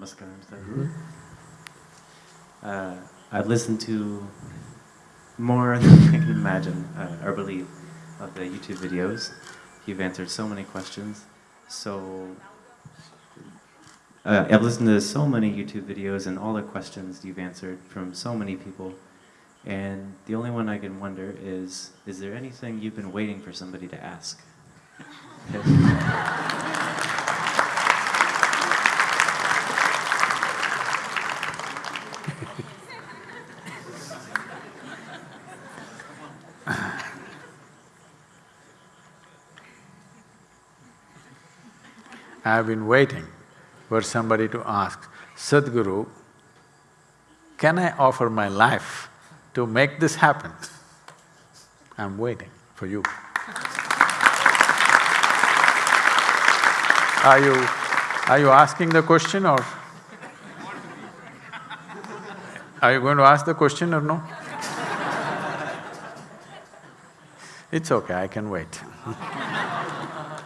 Namaskaram, Sadhguru. Uh, I've listened to more than I can imagine uh, or believe of the YouTube videos. You've answered so many questions. So uh, I've listened to so many YouTube videos and all the questions you've answered from so many people. And the only one I can wonder is, is there anything you've been waiting for somebody to ask? I have been waiting for somebody to ask, Sadhguru, can I offer my life to make this happen? I'm waiting for you. Are you… are you asking the question or… Are you going to ask the question or no? It's okay, I can wait